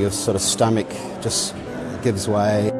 Your sort of stomach just gives way.